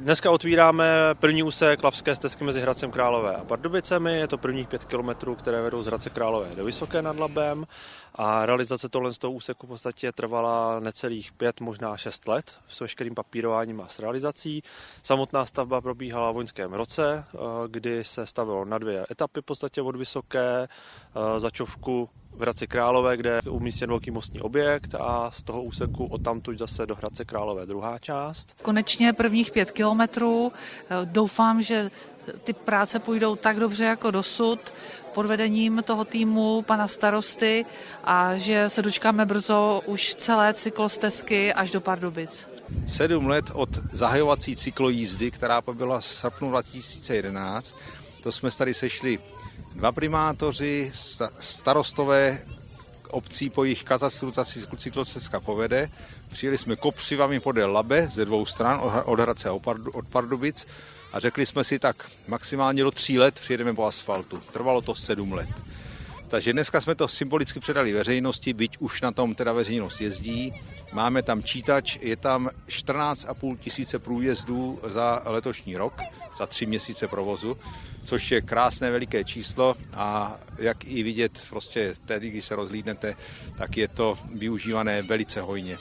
Dneska otvíráme první úsek Lapské stezky mezi Hradcem Králové a Pardubicemi. Je to prvních pět kilometrů, které vedou z Hradce Králové do Vysoké nad Labem. A realizace tohle z toho úseku v podstatě trvala necelých pět, možná šest let s veškerým papírováním a s realizací. Samotná stavba probíhala v loňském roce, eh, kdy se stavilo na dvě etapy v podstatě od Vysoké, eh, začovku v Hradci Králové, kde je umístěn velký mostní objekt a z toho úseku od tamtud zase do Hradce Králové druhá část. Konečně prvních pět kilometrů. Doufám, že ty práce půjdou tak dobře jako dosud pod vedením toho týmu pana starosty a že se dočkáme brzo už celé cyklostezky až do Pardubic. Sedm let od zahajovací cyklojízdy, která byla v srpnu 2011, to jsme tady sešli dva primátoři, starostové obcí po jejich katastru ta cyklocestka povede. Přijeli jsme kopřivami podél Labe ze dvou stran, od Hradce a od Pardubic a řekli jsme si tak maximálně do tří let přijedeme po asfaltu. Trvalo to sedm let. Takže dneska jsme to symbolicky předali veřejnosti, byť už na tom teda veřejnost jezdí. Máme tam čítač, je tam 14,5 tisíce průjezdů za letošní rok, za tři měsíce provozu, což je krásné veliké číslo a jak i vidět, prostě tedy, když se rozlídnete, tak je to využívané velice hojně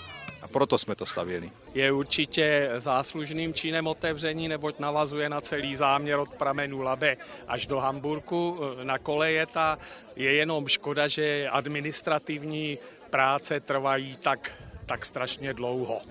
proto jsme to stavěli. Je určitě záslužným činem otevření, neboť navazuje na celý záměr od pramenu Labe až do Hamburku na koleje. Ta je jenom škoda, že administrativní práce trvají tak tak strašně dlouho.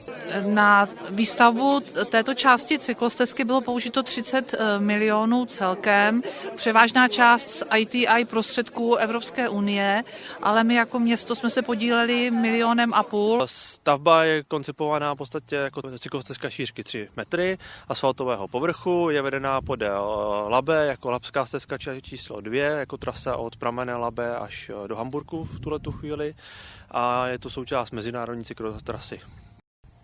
Na výstavbu této části cyklostezky bylo použito 30 eh, milionů celkem, převážná část z ITI prostředků Evropské unie, ale my jako město jsme se podíleli milionem a půl. Stavba je koncipovaná v podstatě jako cyklostezka šířky 3 metry asfaltového povrchu, je vedená podél eh, Labe jako Labská stezka číslo 2, jako trasa od pramene Labe až eh, do Hamburku v tuhle tu chvíli a je to součást mezinárodní trasy.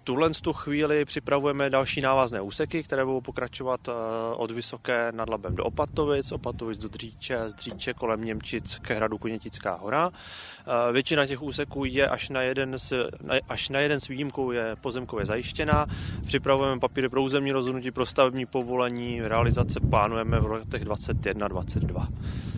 Tuhle tu chvíli připravujeme další návazné úseky, které budou pokračovat eh, od Vysoké nad Labem do Opatovic, Opatovic do Dříče, z Dříče kolem Němčic ke hradu Kunětická hora. Eh, většina těch úseků je až na jeden s, až na jeden s výjimkou je pozemkově zajištěna. Připravujeme papíry pro územní rozhodnutí, pro stavební povolení, realizace plánujeme v letech 21-22.